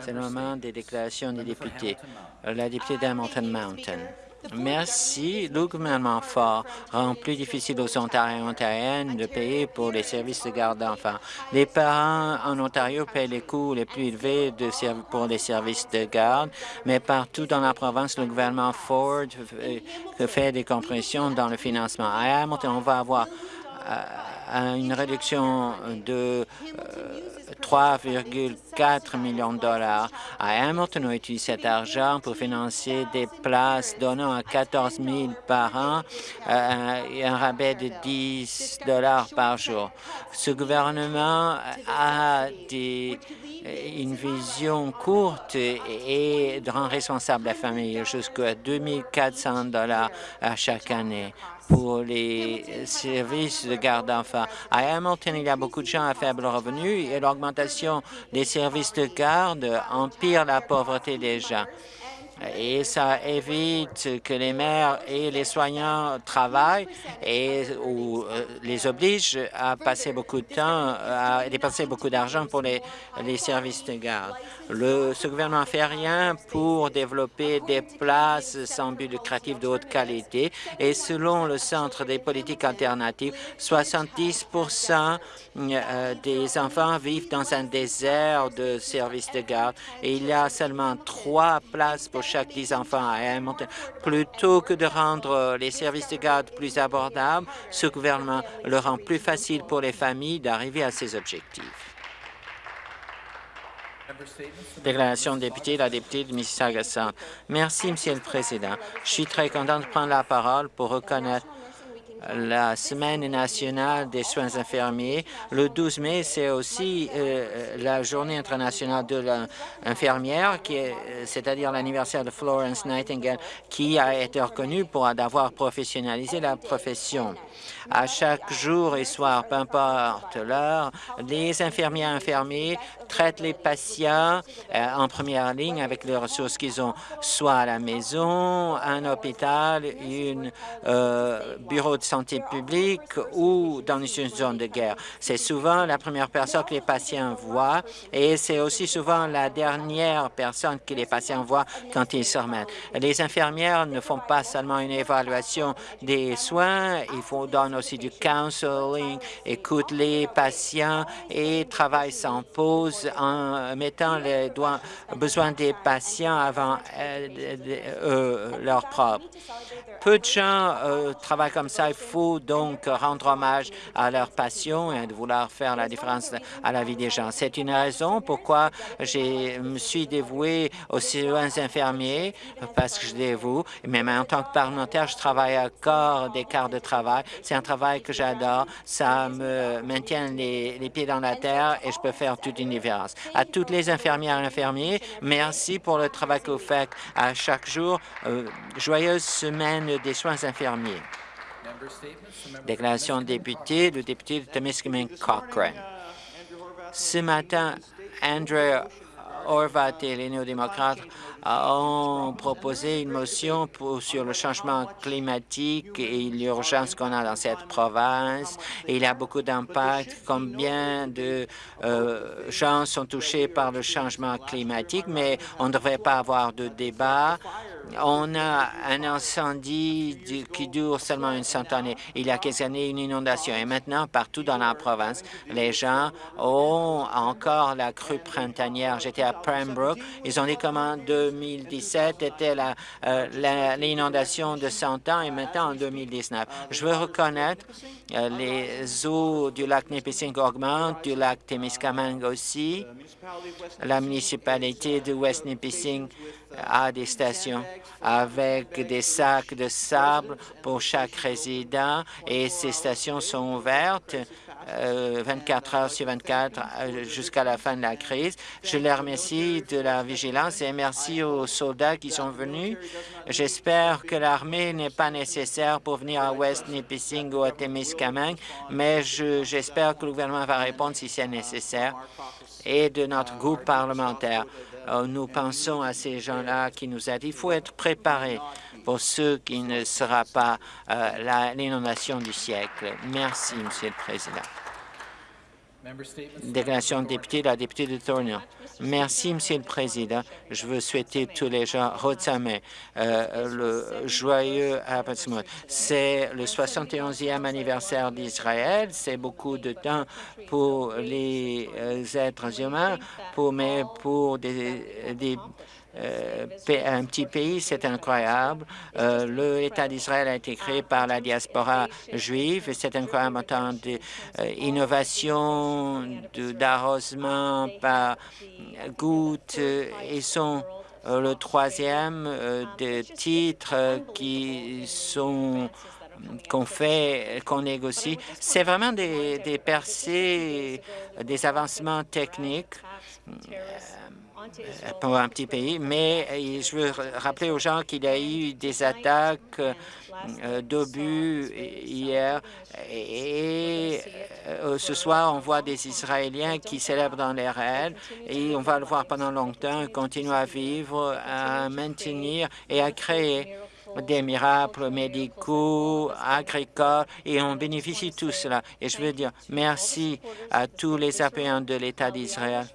C'est le moment des déclarations des députés. La députée d'Hamilton Mountain. Merci. Le gouvernement fort rend plus difficile aux Ontariens et Ontariennes de payer pour les services de garde d'enfants. Les parents en Ontario paient les coûts les plus élevés de pour les services de garde, mais partout dans la province, le gouvernement Ford fait des compressions dans le financement. À Hamilton, on va avoir euh, une réduction de 3,4 euh, millions de dollars. À Hamilton, on utilise cet argent pour financer des places donnant à 14 000 par an euh, un rabais de 10 dollars par jour. Ce gouvernement a une vision courte et rend responsable la famille jusqu'à 2 400 dollars chaque année pour les services de garde d'enfants. À Hamilton, il y a beaucoup de gens à faible revenu et l'augmentation des services de garde empire la pauvreté des gens et ça évite que les mères et les soignants travaillent et euh, les oblige à passer beaucoup de temps, à dépenser beaucoup d'argent pour les, les services de garde. Le, ce gouvernement ne fait rien pour développer des places sans but lucratif de haute qualité et selon le Centre des politiques alternatives, 70% euh, des enfants vivent dans un désert de services de garde et il y a seulement trois places pour chaque 10 enfants à Hamilton. Plutôt que de rendre les services de garde plus abordables, ce gouvernement le rend plus facile pour les familles d'arriver à ces objectifs. Déclaration de député, la députée de Mississauga Centre. Merci, Monsieur le Président. Je suis très content de prendre la parole pour reconnaître la Semaine nationale des soins infirmiers. Le 12 mai, c'est aussi euh, la Journée internationale de l'infirmière, c'est-à-dire l'anniversaire de Florence Nightingale, qui a été reconnue pour avoir professionnalisé la profession. À chaque jour et soir, peu importe l'heure, les infirmiers et infirmiers traitent les patients euh, en première ligne avec les ressources qu'ils ont, soit à la maison, un hôpital, un euh, bureau de santé publique ou dans une zone de guerre. C'est souvent la première personne que les patients voient et c'est aussi souvent la dernière personne que les patients voient quand ils se remettent. Les infirmières ne font pas seulement une évaluation des soins, il faut donner aussi du counseling, écoutent les patients et travaillent sans pause en mettant les besoins des patients avant euh, euh, leur propre. Peu de gens euh, travaillent comme ça. Il faut donc rendre hommage à leur passion et de vouloir faire la différence à la vie des gens. C'est une raison pourquoi je me suis dévoué aux soins infirmiers, parce que je dévoue. Mais en tant que parlementaire, je travaille à corps des quarts de travail. C'est un travail que j'adore. Ça me maintient les, les, pieds dans la terre et je peux faire toute une différence. À toutes les infirmières et infirmiers, merci pour le travail que vous faites à chaque jour. Euh, joyeuse semaine des soins infirmiers. Déclaration député, le député de Temiskaming Cochrane. Ce matin, Andrew Horvat et les néo-démocrates ont proposé une motion sur le changement climatique et l'urgence qu'on a dans cette province. il a beaucoup d'impact. Combien de euh, gens sont touchés par le changement climatique, mais on ne devrait pas avoir de débat on a un incendie qui dure seulement une centaine. Il y a quelques années, une inondation. Et maintenant, partout dans la province, les gens ont encore la crue printanière. J'étais à Pembroke. Ils ont dit comment 2017 était euh, l'inondation de 100 ans et maintenant en 2019. Je veux reconnaître euh, les eaux du lac Nipissing augmentent, du lac Témiscamingue aussi. La municipalité de West Nipissing à des stations avec des sacs de sable pour chaque résident et ces stations sont ouvertes 24 euh, heures sur 24 euh, jusqu'à la fin de la crise. Je les remercie de la vigilance et merci aux soldats qui sont venus. J'espère que l'armée n'est pas nécessaire pour venir à West Nipissing ou à Témiscamingue, mais j'espère que le gouvernement va répondre si c'est nécessaire et de notre groupe parlementaire. Euh, nous pensons à ces gens-là qui nous aident. Il faut être préparé pour ceux qui ne sera pas euh, l'inondation du siècle. Merci, Monsieur le Président. Déclaration de député, la députée de Thornhill. Merci, Monsieur le Président. Je veux souhaiter tous les gens Rotzame, euh, le joyeux abattement. C'est le 71e anniversaire d'Israël. C'est beaucoup de temps pour les euh, êtres humains, pour, mais pour des, des un petit pays, c'est incroyable. Euh, L'État d'Israël a été créé par la diaspora juive et c'est incroyable en temps d'innovation, d'arrosement par gouttes. Ils sont euh, le troisième des titres qui sont qu'on fait, qu'on négocie. C'est vraiment des, des percées, des avancements techniques euh, pour un petit pays, mais euh, je veux rappeler aux gens qu'il y a eu des attaques euh, d'obus hier et ce soir, on voit des Israéliens qui célèbrent dans les rêves et on va le voir pendant longtemps, continuer à vivre, à maintenir et à créer des miracles médicaux, agricoles, et on bénéficie de tout cela. Et je veux dire merci à tous les appuyants de l'État d'Israël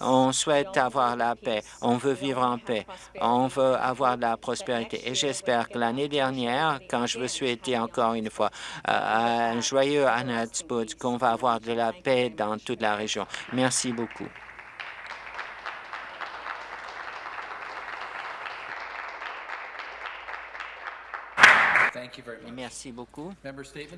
on souhaite avoir la paix, on veut vivre en paix, on veut avoir de la prospérité. Et j'espère que l'année dernière, quand je veux souhaiter encore une fois euh, un joyeux Spud, qu'on va avoir de la paix dans toute la région. Merci beaucoup. Merci beaucoup.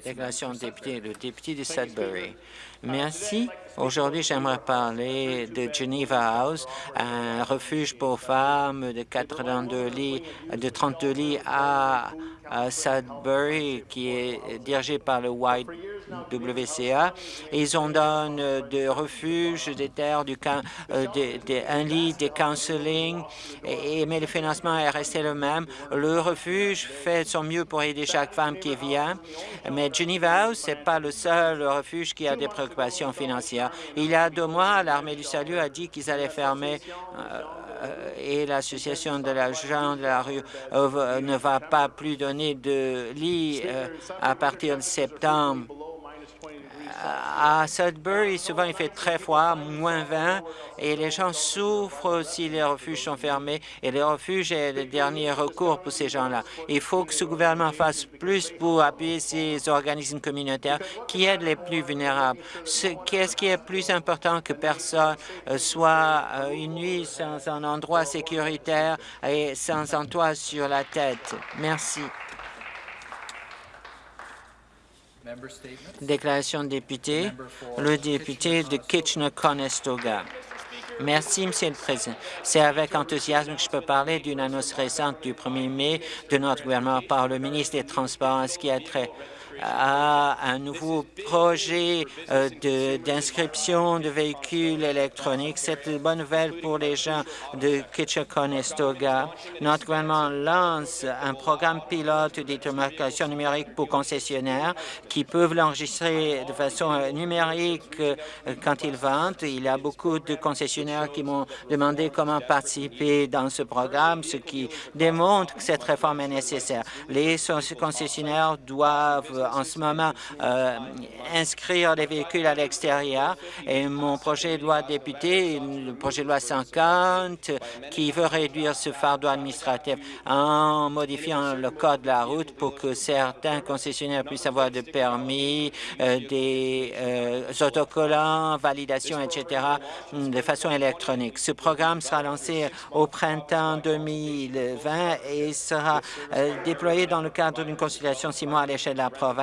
Déclaration de député, le député de Sudbury. Merci. Aujourd'hui, j'aimerais parler de Geneva House, un refuge pour femmes de 82 lits, de 32 lits à à Sudbury, qui est dirigé par le YWCA. Ils ont donné des refuges, des terres, du, euh, un lit, des counseling, mais le financement est resté le même. Le refuge fait son mieux pour aider chaque femme qui vient, mais Geneva House, n'est pas le seul refuge qui a des préoccupations financières. Il y a deux mois, l'Armée du Salut a dit qu'ils allaient fermer euh, euh, et l'Association de la gens de la rue euh, ne va pas plus donner de lits euh, à partir de septembre à Sudbury, souvent il fait très froid, moins 20, et les gens souffrent si les refuges sont fermés, et les refuges est le dernier recours pour ces gens-là. Il faut que ce gouvernement fasse plus pour appuyer ces organismes communautaires qui aident les plus vulnérables. Qu'est-ce qui est plus important que personne euh, soit euh, une nuit sans un endroit sécuritaire et sans un toit sur la tête? Merci. Déclaration de député, le député de Kitchener-Conestoga. Merci, Monsieur le Président. C'est avec enthousiasme que je peux parler d'une annonce récente du 1er mai de notre gouvernement par le ministre des Transports, ce qui a trait à un nouveau projet euh, d'inscription de, véhicules électroniques. C'est une bonne nouvelle pour les gens de Kitchener-Conestoga. Notre gouvernement lance un programme pilote d'identification numérique pour concessionnaires qui peuvent l'enregistrer de façon numérique euh, quand ils vendent. Il y a beaucoup de concessionnaires qui m'ont demandé comment participer dans ce programme, ce qui démontre que cette réforme est nécessaire. Les concessionnaires doivent en ce moment euh, inscrire les véhicules à l'extérieur et mon projet de loi député, le projet de loi 50, qui veut réduire ce fardeau administratif en modifiant le code de la route pour que certains concessionnaires puissent avoir des permis, euh, des euh, autocollants, validation, etc., de façon électronique. Ce programme sera lancé au printemps 2020 et sera déployé dans le cadre d'une consultation six mois à l'échelle de la province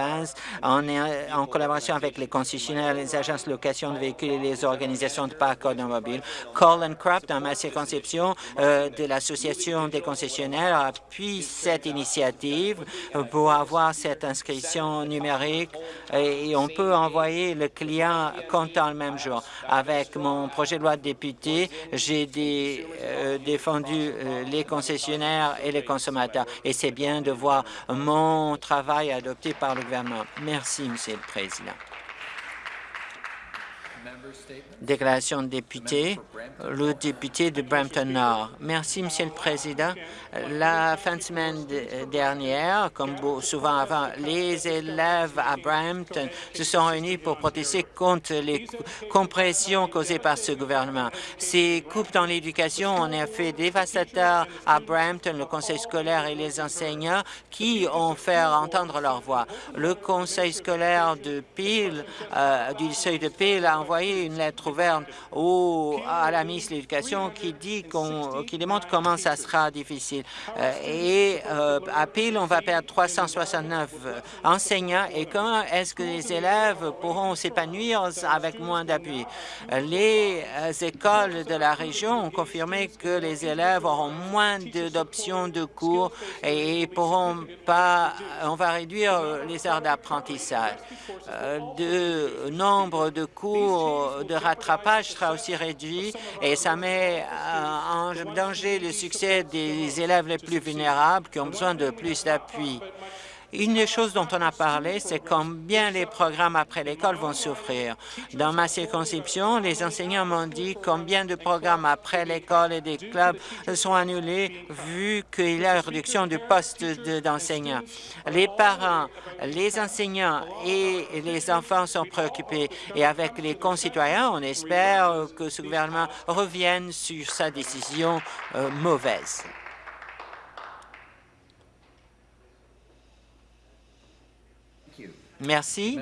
en, collaboration avec les concessionnaires, les agences de location de véhicules et les organisations de parcs automobiles. Colin Craft, dans ma circonscription euh, de l'Association des concessionnaires, appuie cette initiative pour avoir cette inscription numérique et on peut envoyer le client comptant le même jour. Avec mon projet de loi de député, j'ai euh, défendu euh, les concessionnaires et les consommateurs et c'est bien de voir mon travail adopté par le gouvernement. Merci, Monsieur le Président. Déclaration de député, le député de Brampton-Nord. Merci, Monsieur le Président. La fin de semaine dernière, comme souvent avant, les élèves à Brampton se sont réunis pour protester contre les compressions causées par ce gouvernement. Ces coupes dans l'éducation ont un effet dévastateur à Brampton, le conseil scolaire et les enseignants qui ont fait entendre leur voix. Le conseil scolaire de Peel, euh, du seuil de Peel, a envoyé une lettre ouverte au, à la ministre de l'Éducation qui dit qu'on, qui démontre comment ça sera difficile. Euh, et euh, à Peel, on va perdre 369 enseignants. Et comment est-ce que les élèves pourront s'épanouir avec moins d'appui? Les écoles de la région ont confirmé que les élèves auront moins d'options de cours et pourront pas, on va réduire les heures d'apprentissage. Le nombre de cours de rattrapage sera aussi réduit et ça met en danger le succès des élèves les plus vulnérables qui ont besoin de plus d'appui. Une des choses dont on a parlé, c'est combien les programmes après l'école vont souffrir. Dans ma circonscription, les enseignants m'ont dit combien de programmes après l'école et des clubs sont annulés vu qu'il y a une réduction du poste d'enseignants. les parents, les enseignants et les enfants sont préoccupés et avec les concitoyens, on espère que ce gouvernement revienne sur sa décision euh, mauvaise. Merci.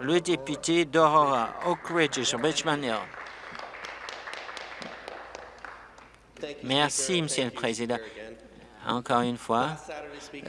Le député d'Aurora, Oak Ridge, Richmond Hill. Merci, Monsieur le Président. Encore une fois,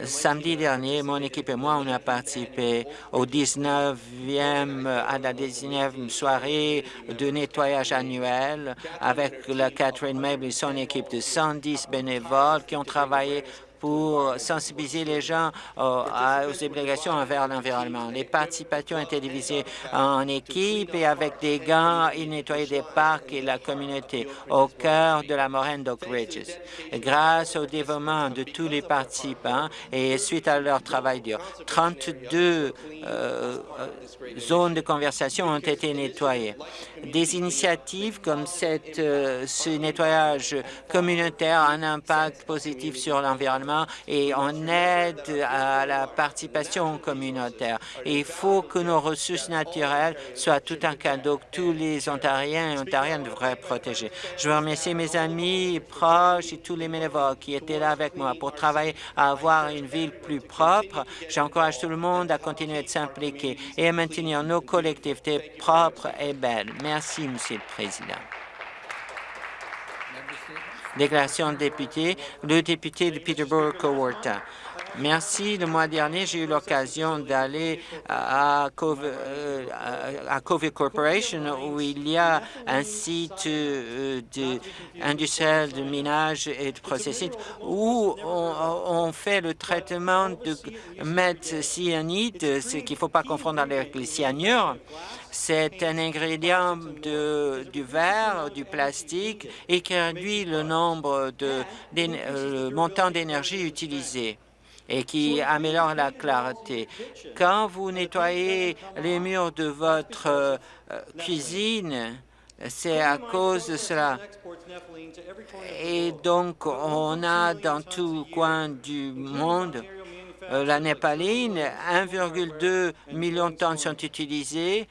samedi dernier, mon équipe et moi, on a participé au 19e, à la 19e soirée de nettoyage annuel avec la Catherine Mabel et son équipe de 110 bénévoles qui ont travaillé pour sensibiliser les gens euh, aux obligations envers l'environnement. Les participations étaient divisées en équipes et avec des gants, ils nettoyaient des parcs et la communauté au cœur de la moraine d'Oak Ridges. Grâce au dévouement de tous les participants et suite à leur travail dur, 32 euh, zones de conversation ont été nettoyées. Des initiatives comme cette, euh, ce nettoyage communautaire a un impact positif sur l'environnement et on aide à la participation communautaire. il faut que nos ressources naturelles soient tout un cadeau que tous les Ontariens et Ontariennes devraient protéger. Je veux remercier mes amis proches et tous les bénévoles qui étaient là avec moi pour travailler à avoir une ville plus propre. J'encourage tout le monde à continuer de s'impliquer et à maintenir nos collectivités propres et belles. Merci, Monsieur le Président. Déclaration de député, le député de Peterborough-Cowarta. Merci. Le mois dernier, j'ai eu l'occasion d'aller à, euh, à, COVID Corporation où il y a un site euh, industriel de minage et de processing où on, fait le traitement de cyanide, ce qu'il ne faut pas confondre avec les cyanures. C'est un ingrédient de, du verre, du plastique et qui réduit le nombre de, euh, le montant d'énergie utilisé et qui améliore la clarté. Quand vous nettoyez les murs de votre euh, cuisine, c'est à cause de cela. Et donc, on a dans tout coin du monde euh, la népaline, 1,2 million de tonnes sont utilisées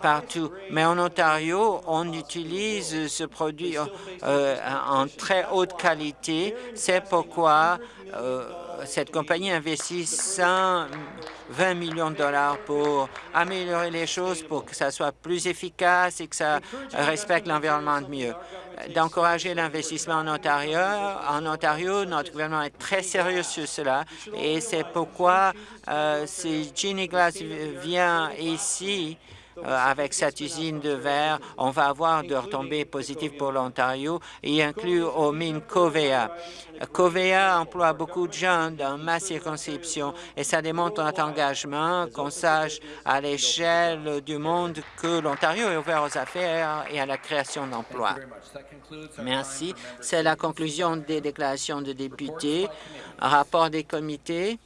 partout. Mais en Ontario, on utilise ce produit euh, en très haute qualité. C'est pourquoi cette compagnie investit 120 millions de dollars pour améliorer les choses, pour que ça soit plus efficace et que ça respecte l'environnement de mieux. D'encourager l'investissement en Ontario. En Ontario, notre gouvernement est très sérieux sur cela et c'est pourquoi euh, si Ginny Glass vient ici, avec cette usine de verre, on va avoir de retombées positives pour l'Ontario et inclut aux mines Covea. Covea emploie beaucoup de gens dans ma circonscription et ça démontre notre engagement, qu'on sache à l'échelle du monde que l'Ontario est ouvert aux affaires et à la création d'emplois. Merci. C'est la conclusion des déclarations de députés. Rapport des comités.